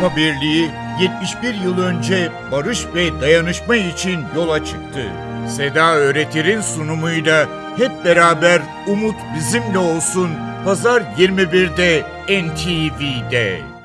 Avrupa Birliği 71 yıl önce barış ve dayanışma için yola çıktı. Seda Öğretir'in sunumuyla hep beraber umut bizimle olsun. Pazar 21'de NTV'de.